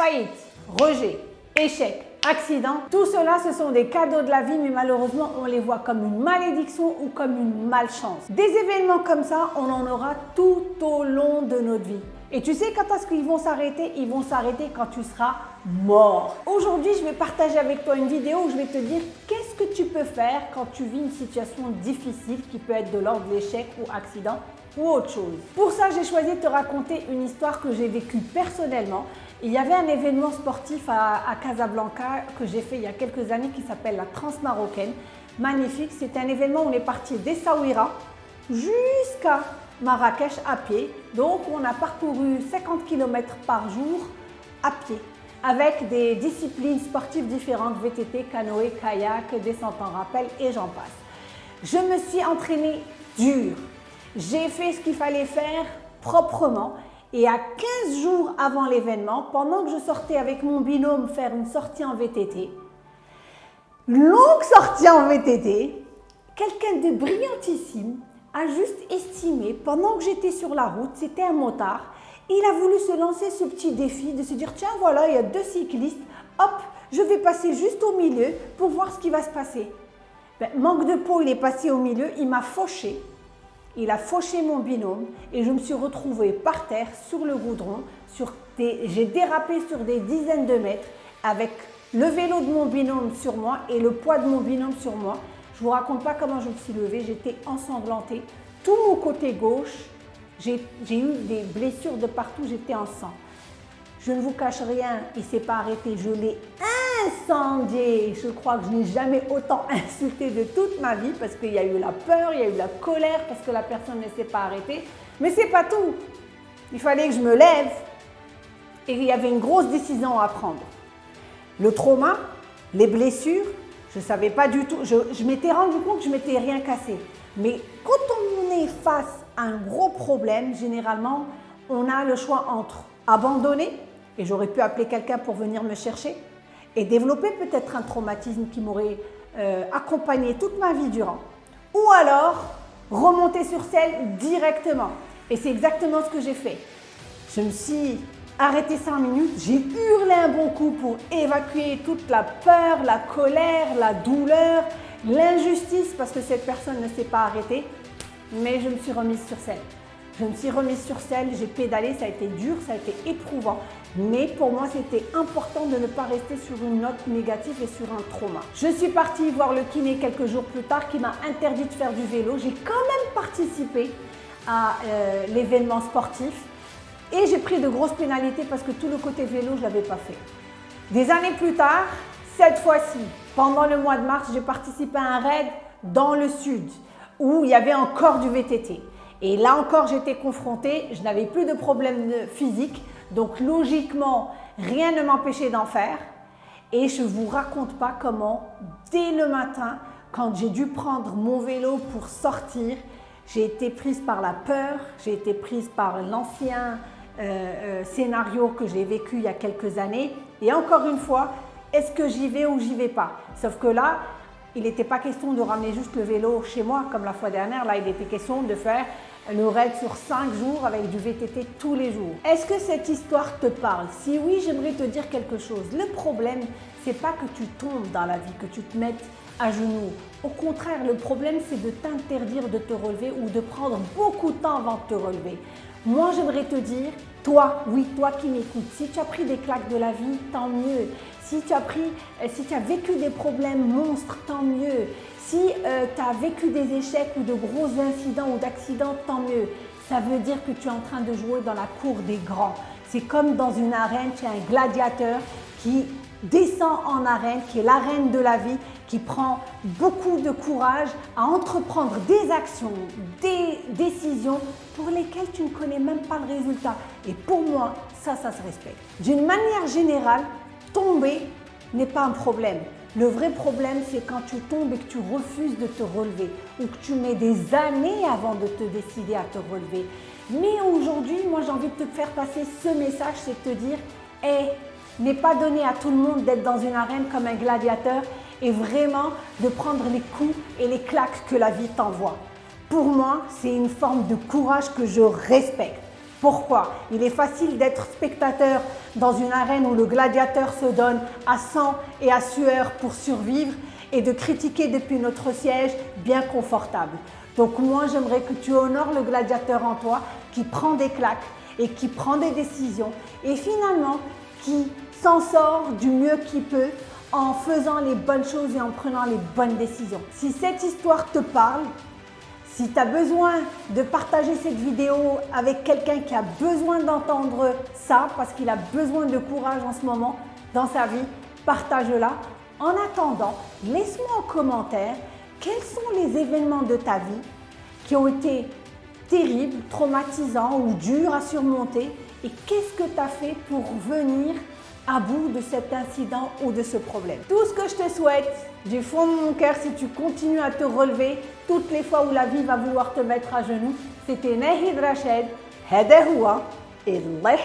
faillite, rejet, échec, accident, tout cela ce sont des cadeaux de la vie mais malheureusement on les voit comme une malédiction ou comme une malchance. Des événements comme ça, on en aura tout au long de notre vie. Et tu sais quand est-ce qu'ils vont s'arrêter? Ils vont s'arrêter quand tu seras mort. Aujourd'hui, je vais partager avec toi une vidéo où je vais te dire qu'est-ce que tu peux faire quand tu vis une situation difficile qui peut être de l'ordre de l'échec ou accident ou autre chose. Pour ça, j'ai choisi de te raconter une histoire que j'ai vécue personnellement. Il y avait un événement sportif à, Casablanca que j'ai fait il y a quelques années qui s'appelle la Transmarocaine. Magnifique, c'est un événement où on est parti d'Essaouira jusqu'à Marrakech à pied. Donc, on a parcouru 50 km par jour à pied avec des disciplines sportives différentes, VTT, canoë, kayak, descente en rappel et j'en passe. Je me suis entraînée dur. J'ai fait ce qu'il fallait faire proprement et à 15 jours avant l'événement, pendant que je sortais avec mon binôme faire une sortie en VTT, longue sortie en VTT, quelqu'un de brillantissime a juste estimé, pendant que j'étais sur la route, c'était un motard, il a voulu se lancer ce petit défi de se dire tiens voilà, il y a deux cyclistes, hop, je vais passer juste au milieu pour voir ce qui va se passer. Ben, manque de peau, il est passé au milieu, il m'a fauché. Il a fauché mon binôme et je me suis retrouvée par terre sur le goudron. J'ai dérapé sur des dizaines de mètres avec le vélo de mon binôme sur moi et le poids de mon binôme sur moi. Je ne vous raconte pas comment je me suis levée, j'étais ensanglantée. Tout mon côté gauche, j'ai eu des blessures de partout, j'étais en sang. Je ne vous cache rien, il s'est pas arrêté, je l'ai incendié. Je crois que je n'ai jamais autant insulté de toute ma vie parce qu'il y a eu la peur, il y a eu la colère parce que la personne ne s'est pas arrêtée. Mais ce n'est pas tout. Il fallait que je me lève et il y avait une grosse décision à prendre. Le trauma, les blessures, je ne savais pas du tout. Je, je m'étais rendu compte que je m'étais rien cassé. Mais quand on est face à un gros problème, généralement, on a le choix entre abandonner, et j'aurais pu appeler quelqu'un pour venir me chercher, et développer peut-être un traumatisme qui m'aurait euh, accompagné toute ma vie durant. Ou alors, remonter sur selle directement. Et c'est exactement ce que j'ai fait. Je me suis arrêtée 5 minutes, j'ai hurlé un bon coup pour évacuer toute la peur, la colère, la douleur, l'injustice parce que cette personne ne s'est pas arrêtée, mais je me suis remise sur selle. Je me suis remise sur selle, j'ai pédalé, ça a été dur, ça a été éprouvant. Mais pour moi, c'était important de ne pas rester sur une note négative et sur un trauma. Je suis partie voir le kiné quelques jours plus tard qui m'a interdit de faire du vélo. J'ai quand même participé à euh, l'événement sportif et j'ai pris de grosses pénalités parce que tout le côté vélo, je ne l'avais pas fait. Des années plus tard, cette fois-ci, pendant le mois de mars, j'ai participé à un raid dans le sud où il y avait encore du VTT. Et là encore, j'étais confrontée, je n'avais plus de problème physique, donc logiquement, rien ne m'empêchait d'en faire. Et je ne vous raconte pas comment, dès le matin, quand j'ai dû prendre mon vélo pour sortir, j'ai été prise par la peur, j'ai été prise par l'ancien euh, euh, scénario que j'ai vécu il y a quelques années. Et encore une fois, est-ce que j'y vais ou j'y vais pas? Sauf que là, il n'était pas question de ramener juste le vélo chez moi comme la fois dernière. Là, il était question de faire le raid sur 5 jours avec du VTT tous les jours. Est-ce que cette histoire te parle? Si oui, j'aimerais te dire quelque chose. Le problème, c'est pas que tu tombes dans la vie, que tu te mettes genoux. Au contraire, le problème, c'est de t'interdire de te relever ou de prendre beaucoup de temps avant de te relever. Moi, j'aimerais te dire, toi, oui, toi qui m'écoutes, si tu as pris des claques de la vie, tant mieux. Si tu as, pris, euh, si tu as vécu des problèmes monstres, tant mieux. Si euh, tu as vécu des échecs ou de gros incidents ou d'accidents, tant mieux. Ça veut dire que tu es en train de jouer dans la cour des grands. C'est comme dans une arène, tu as un gladiateur qui descend en arène, qui est l'arène de la vie, qui prend beaucoup de courage à entreprendre des actions, des décisions pour lesquelles tu ne connais même pas le résultat. Et pour moi, ça, ça se respecte. D'une manière générale, tomber n'est pas un problème. Le vrai problème, c'est quand tu tombes et que tu refuses de te relever ou que tu mets des années avant de te décider à te relever. Mais aujourd'hui, moi, j'ai envie de te faire passer ce message, c'est de te dire, hé, n'est pas donné à tout le monde d'être dans une arène comme un gladiateur et vraiment de prendre les coups et les claques que la vie t'envoie. Pour moi, c'est une forme de courage que je respecte. Pourquoi? Il est facile d'être spectateur dans une arène où le gladiateur se donne à sang et à sueur pour survivre et de critiquer depuis notre siège bien confortable. Donc moi, j'aimerais que tu honores le gladiateur en toi qui prend des claques et qui prend des décisions et finalement qui s'en sort du mieux qu'il peut en faisant les bonnes choses et en prenant les bonnes décisions. Si cette histoire te parle, si tu as besoin de partager cette vidéo avec quelqu'un qui a besoin d'entendre ça parce qu'il a besoin de courage en ce moment dans sa vie, partage-la. En attendant, laisse-moi en commentaire quels sont les événements de ta vie qui ont été terribles, traumatisants ou durs à surmonter et qu'est-ce que tu as fait pour venir à bout de cet incident ou de ce problème? Tout ce que je te souhaite du fond de mon cœur, si tu continues à te relever toutes les fois où la vie va vouloir te mettre à genoux, c'était Nahid Rachid, Hadahoua et Allah